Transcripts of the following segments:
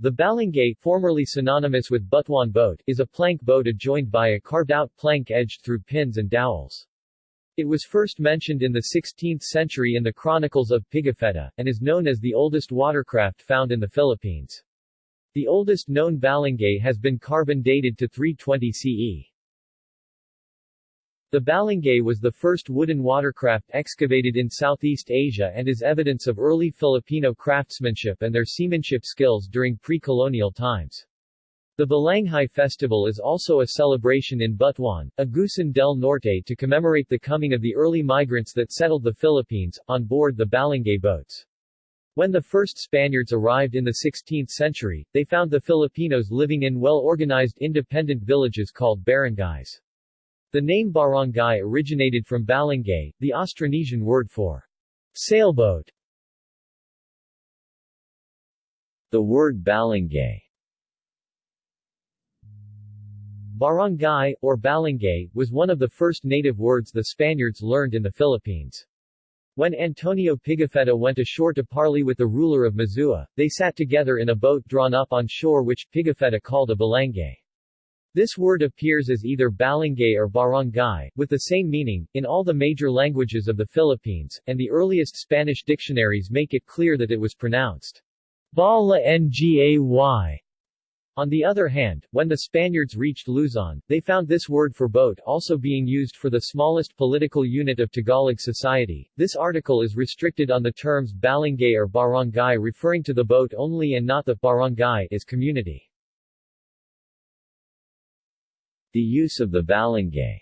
The balangay, formerly synonymous with Butuan boat, is a plank boat adjoined by a carved-out plank edged through pins and dowels. It was first mentioned in the 16th century in the Chronicles of Pigafetta, and is known as the oldest watercraft found in the Philippines. The oldest known balangay has been carbon dated to 320 CE. The balangay was the first wooden watercraft excavated in Southeast Asia and is evidence of early Filipino craftsmanship and their seamanship skills during pre-colonial times. The Balanghay Festival is also a celebration in Butuan, Agusan del Norte to commemorate the coming of the early migrants that settled the Philippines, on board the Balangay boats. When the first Spaniards arrived in the 16th century, they found the Filipinos living in well-organized independent villages called barangays. The name barangay originated from balangay, the Austronesian word for sailboat. The word balangay Barangay, or balangay, was one of the first native words the Spaniards learned in the Philippines. When Antonio Pigafetta went ashore to parley with the ruler of Mazua, they sat together in a boat drawn up on shore which Pigafetta called a balangay. This word appears as either balangay or barangay, with the same meaning, in all the major languages of the Philippines, and the earliest Spanish dictionaries make it clear that it was pronounced bala ngay on the other hand, when the Spaniards reached Luzon, they found this word for boat also being used for the smallest political unit of Tagalog society. This article is restricted on the terms balangay or barangay referring to the boat only and not the barangay as community. The use of the balangay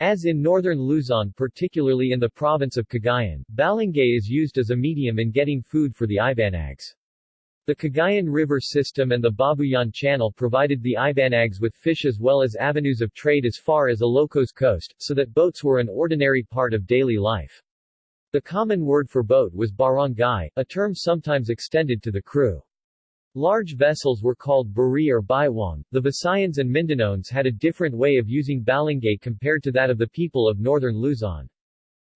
As in northern Luzon particularly in the province of Cagayan, balangay is used as a medium in getting food for the Ibanags. The Cagayan River system and the Babuyan Channel provided the Ibanags with fish as well as avenues of trade as far as Ilocos coast, so that boats were an ordinary part of daily life. The common word for boat was barangay, a term sometimes extended to the crew. Large vessels were called buri or baiwang. The Visayans and Mindanaoans had a different way of using balangay compared to that of the people of northern Luzon.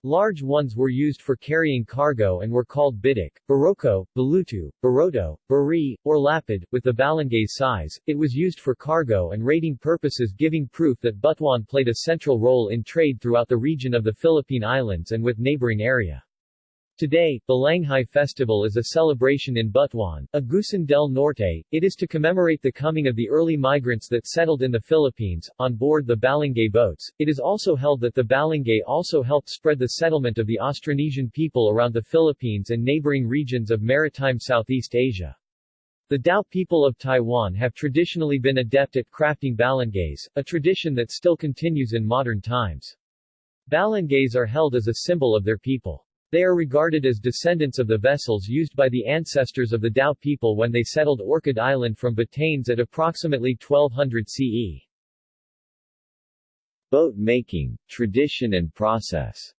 Large ones were used for carrying cargo and were called bidik, baroko, balutu, baroto, bari, or lapid. With the balangay's size, it was used for cargo and raiding purposes giving proof that Butuan played a central role in trade throughout the region of the Philippine Islands and with neighboring area. Today, Balanghay Festival is a celebration in Butuan, Agusan del Norte. It is to commemorate the coming of the early migrants that settled in the Philippines, on board the Balangay boats. It is also held that the Balangay also helped spread the settlement of the Austronesian people around the Philippines and neighboring regions of maritime Southeast Asia. The Dao people of Taiwan have traditionally been adept at crafting balangays, a tradition that still continues in modern times. Balangays are held as a symbol of their people. They are regarded as descendants of the vessels used by the ancestors of the Dao people when they settled Orchid Island from Batanes at approximately 1200 CE. Boat making, tradition and process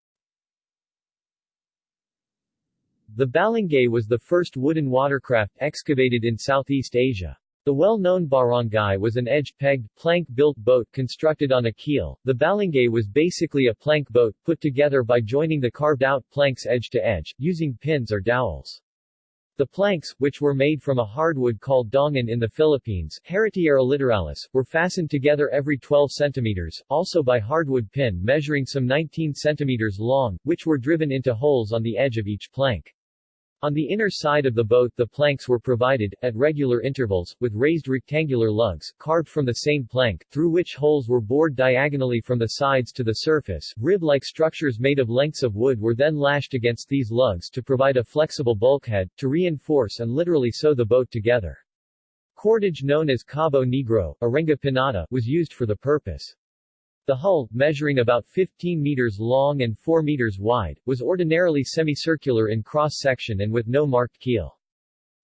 The balangay was the first wooden watercraft excavated in Southeast Asia. The well-known barangay was an edge-pegged, plank-built boat constructed on a keel. The balangay was basically a plank boat, put together by joining the carved-out planks edge to edge, using pins or dowels. The planks, which were made from a hardwood called dongan in the Philippines, Heritiera littoralis, were fastened together every 12 centimeters, also by hardwood pin measuring some 19 centimeters long, which were driven into holes on the edge of each plank. On the inner side of the boat the planks were provided, at regular intervals, with raised rectangular lugs, carved from the same plank, through which holes were bored diagonally from the sides to the surface. Rib-like structures made of lengths of wood were then lashed against these lugs to provide a flexible bulkhead, to reinforce and literally sew the boat together. Cordage known as Cabo Negro, Arenga pinnata, was used for the purpose. The hull, measuring about 15 meters long and 4 meters wide, was ordinarily semicircular in cross-section and with no marked keel.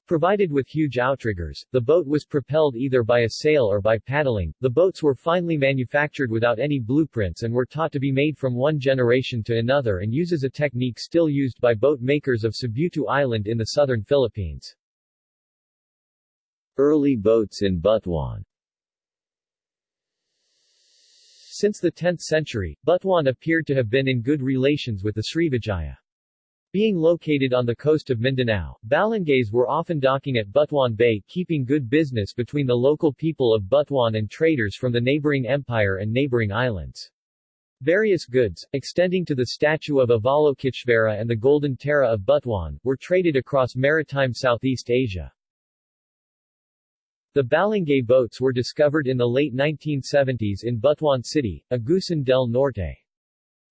Provided with huge outriggers, the boat was propelled either by a sail or by paddling. The boats were finely manufactured without any blueprints and were taught to be made from one generation to another and uses a technique still used by boat makers of Sibutu Island in the southern Philippines. Early boats in Butuan since the 10th century, Butuan appeared to have been in good relations with the Srivijaya. Being located on the coast of Mindanao, balangays were often docking at Butuan Bay keeping good business between the local people of Butuan and traders from the neighboring empire and neighboring islands. Various goods, extending to the statue of Avalokiteshvara and the Golden Tara of Butuan, were traded across maritime Southeast Asia. The Balangay boats were discovered in the late 1970s in Butuan City, Agusan del Norte.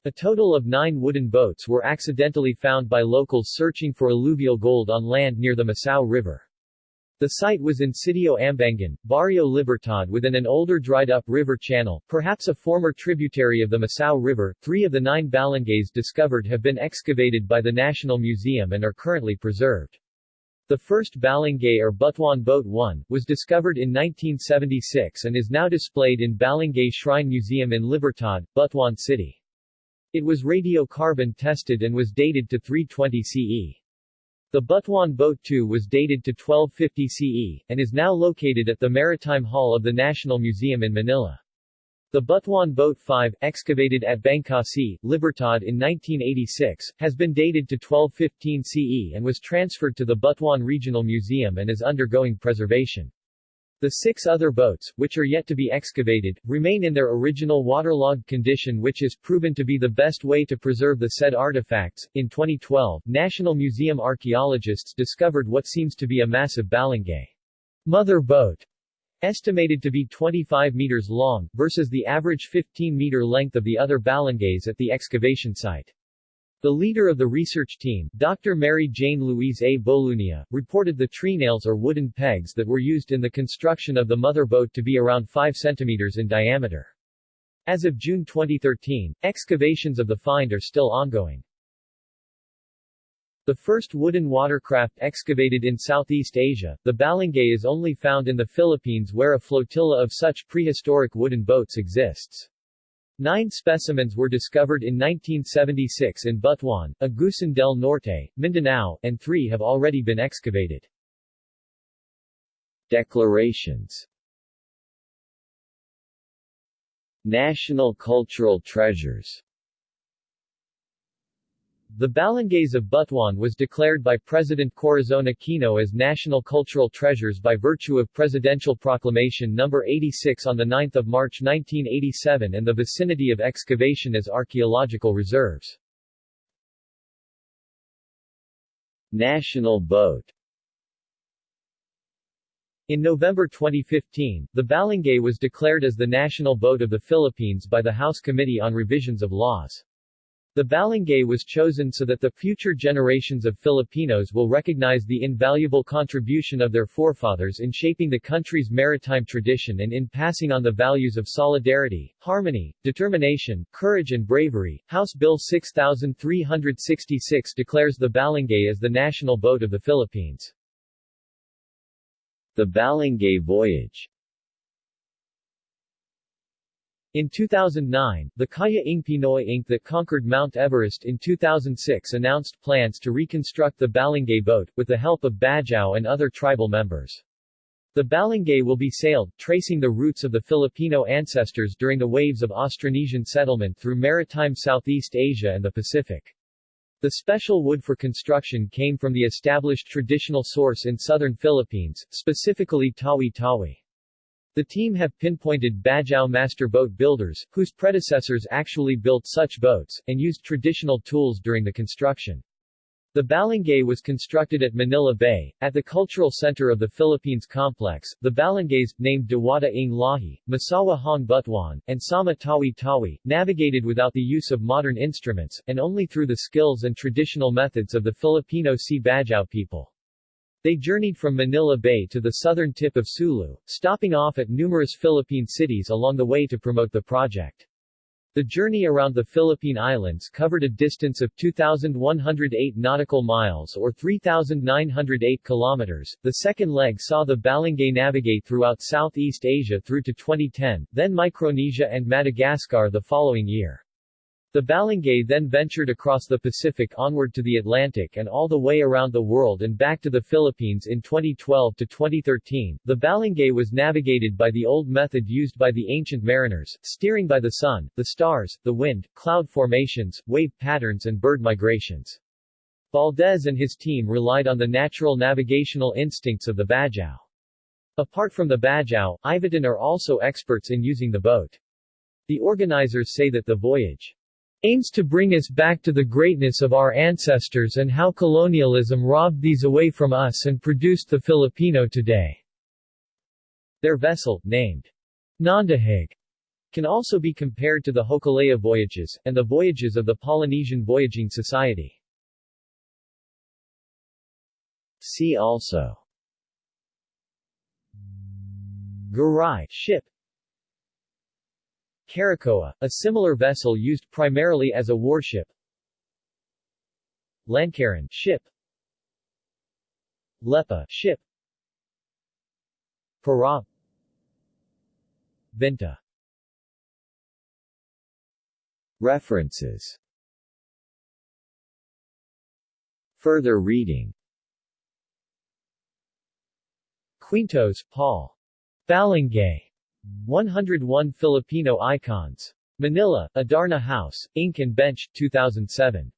A total of nine wooden boats were accidentally found by locals searching for alluvial gold on land near the Masao River. The site was in Sitio Ambangan, Barrio Libertad within an older dried-up river channel, perhaps a former tributary of the Masao River. Three of the nine balangays discovered have been excavated by the National Museum and are currently preserved. The first balangay or Butuan Boat 1, was discovered in 1976 and is now displayed in Balangay Shrine Museum in Libertad, Butuan City. It was radiocarbon tested and was dated to 320 CE. The Butuan Boat 2 was dated to 1250 CE, and is now located at the Maritime Hall of the National Museum in Manila. The Butuan Boat 5, excavated at Bangkasi, Libertad in 1986, has been dated to 1215 CE and was transferred to the Butuan Regional Museum and is undergoing preservation. The six other boats, which are yet to be excavated, remain in their original waterlogged condition which is proven to be the best way to preserve the said artifacts. In 2012, National Museum archaeologists discovered what seems to be a massive balangay mother boat, estimated to be 25 meters long, versus the average 15-meter length of the other balangays at the excavation site. The leader of the research team, Dr. Mary Jane Louise A. Bolunia, reported the tree nails or wooden pegs that were used in the construction of the mother boat to be around 5 centimeters in diameter. As of June 2013, excavations of the find are still ongoing. The first wooden watercraft excavated in Southeast Asia, the balangay is only found in the Philippines where a flotilla of such prehistoric wooden boats exists. Nine specimens were discovered in 1976 in Butuan, Agusan del Norte, Mindanao, and three have already been excavated. Declarations National Cultural Treasures the Balangays of Butuan was declared by President Corazon Aquino as National Cultural Treasures by virtue of Presidential Proclamation No. 86 on 9 March 1987 and the vicinity of excavation as archaeological reserves. National Boat in November 2015, the Balangay was declared as the national boat of the Philippines by the House Committee on Revisions of Laws. The balangay was chosen so that the future generations of Filipinos will recognize the invaluable contribution of their forefathers in shaping the country's maritime tradition and in passing on the values of solidarity, harmony, determination, courage and bravery. House Bill 6366 declares the balangay as the national boat of the Philippines. The Balangay Voyage in 2009, the Kaya ng Pinoy Inc. that conquered Mount Everest in 2006 announced plans to reconstruct the Balangay boat, with the help of Bajau and other tribal members. The Balangay will be sailed, tracing the roots of the Filipino ancestors during the waves of Austronesian settlement through maritime Southeast Asia and the Pacific. The special wood for construction came from the established traditional source in southern Philippines, specifically Tawi-Tawi. The team have pinpointed Bajau master boat builders, whose predecessors actually built such boats, and used traditional tools during the construction. The Balangay was constructed at Manila Bay, at the cultural center of the Philippines complex. The Balangays, named Diwata ng Lahi, Masawa Hong Butuan, and Sama Tawi Tawi, navigated without the use of modern instruments, and only through the skills and traditional methods of the Filipino Sea Bajau people. They journeyed from Manila Bay to the southern tip of Sulu, stopping off at numerous Philippine cities along the way to promote the project. The journey around the Philippine Islands covered a distance of 2,108 nautical miles or 3,908 kilometers. The second leg saw the Balangay navigate throughout Southeast Asia through to 2010, then Micronesia and Madagascar the following year. The Balangay then ventured across the Pacific onward to the Atlantic and all the way around the world and back to the Philippines in 2012 to 2013. The Balangay was navigated by the old method used by the ancient mariners, steering by the sun, the stars, the wind, cloud formations, wave patterns and bird migrations. Valdez and his team relied on the natural navigational instincts of the Bajau. Apart from the Bajau, Ivatan are also experts in using the boat. The organizers say that the voyage aims to bring us back to the greatness of our ancestors and how colonialism robbed these away from us and produced the Filipino today. Their vessel, named Nandahig, can also be compared to the Hokulea voyages, and the voyages of the Polynesian Voyaging Society. See also Garay ship Caracoa, a similar vessel used primarily as a warship. Lancaran ship. Lepa ship. Para. Vinta. References. Further reading. Quintos, Paul. Balangay. 101 Filipino Icons. Manila, Adarna House, Inc. and Bench, 2007.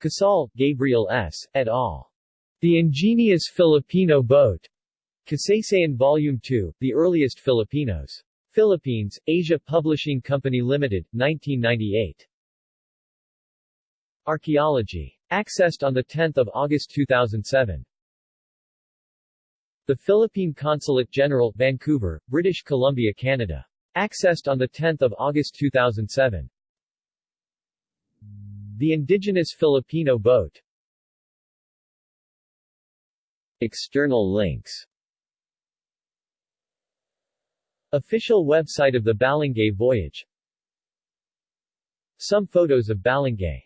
Casal, Gabriel S., et al. The Ingenious Filipino Boat. Kasaysayan Volume 2, The Earliest Filipinos. Philippines, Asia Publishing Company Limited, 1998. Archaeology. Accessed on 10 August 2007. The Philippine Consulate General, Vancouver, British Columbia, Canada. Accessed on 10 August 2007. The Indigenous Filipino Boat External links Official website of the Balangay voyage Some photos of Balangay